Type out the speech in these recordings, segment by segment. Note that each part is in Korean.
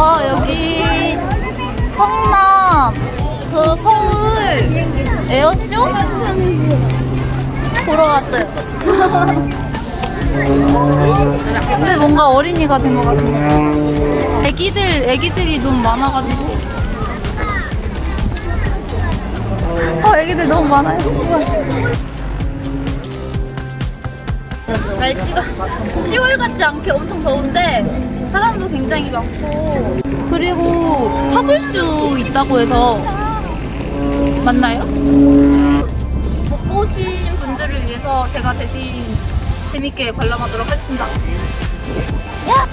아 여기 성남 그 서울 에어쇼? 보러 왔어요. 근데 뭔가 어린이가 된 것 같은데 애기들 애기들이 너무 많아가지고. 어 애기들 너무 많아요. 날씨가 10월 같지 않게 엄청 더운데 사람도 굉장히 많고 그리고 타볼 수 있다고 해서 맞나요? 못 보신 분들을 위해서 제가 대신 재밌게 관람하도록 하겠습니다. 야!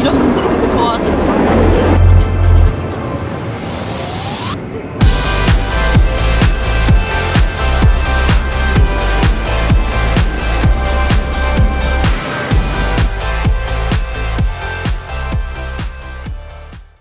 이런 분들이 되게 좋아하실 것 같아요.